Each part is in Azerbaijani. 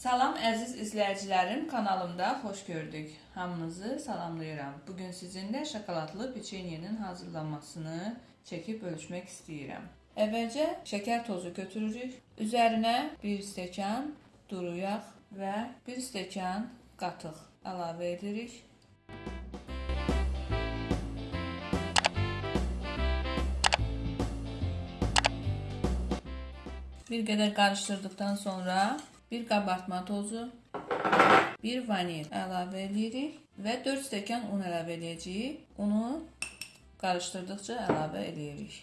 Salam əziz izləyicilərim, kanalımda xoş gördük. Hamınızı salamlayıram. Bugün sizinlə şokoladlı peçenyenin hazırlanmasını çəkib bölüşmək istəyirəm. Əvvəlcə şəkər tozu götürürük. Üzərinə 1 stəkan duru yağ və 1 stəkan qatıq əlavə edirik. Bir qədər qarışdırdıqdan sonra bir qabartma tozu, bir vanil əlavə edirik və 4 stəkan un əlavə edəcəyik. Unu qarışdırdıqca əlavə edirik.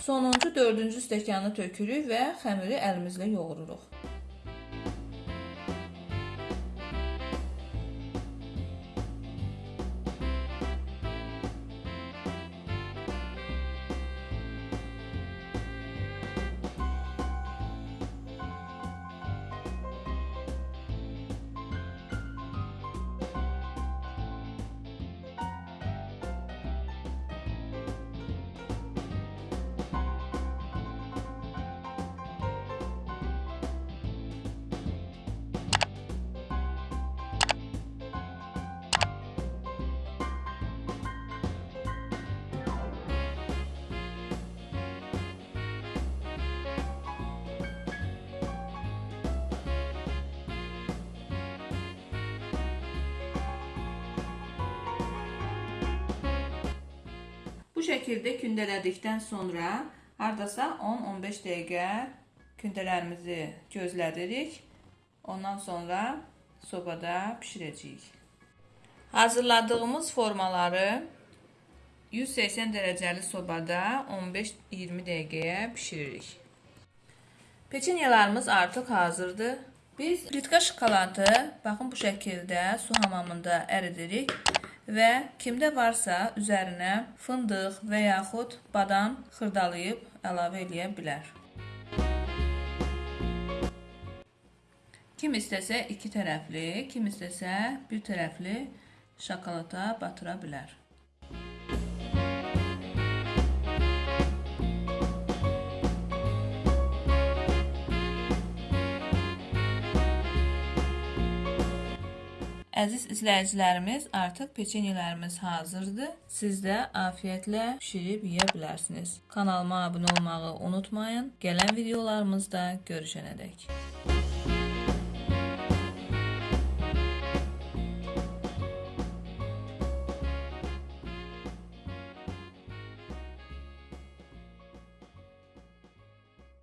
Sonuncu dördüncü stəkanı tökürük və xəmiri əlimizlə yoğururuq. Bu şəkildə kündələdikdən sonra hardasa 10-15 dəqiqə kündələrimizi gözlədirik. Ondan sonra sobada bişirəcəyik. Hazırladığımız formaları 180 dərəcəli sobada 15-20 dəqiqəyə bişiririk. Peçenyelarımız artıq hazırdır. Biz plitka şokoladı baxın bu şəkildə su hamamında əridirik və kimdə varsa üzərinə fındıq və yaxud badam xırdalayıb əlavə eləyə bilər. Kim istəsə iki tərəfli, kim istəsə bir tərəfli şokolada batıra bilər. Əziz izləyicilərimiz, artıq peçenyelərimiz hazırdır. Siz də afiyətlə bişirib yeyə bilərsiniz. Kanalıma abunə olmağı unutmayın. Gələn videolarımızda görüşənədək.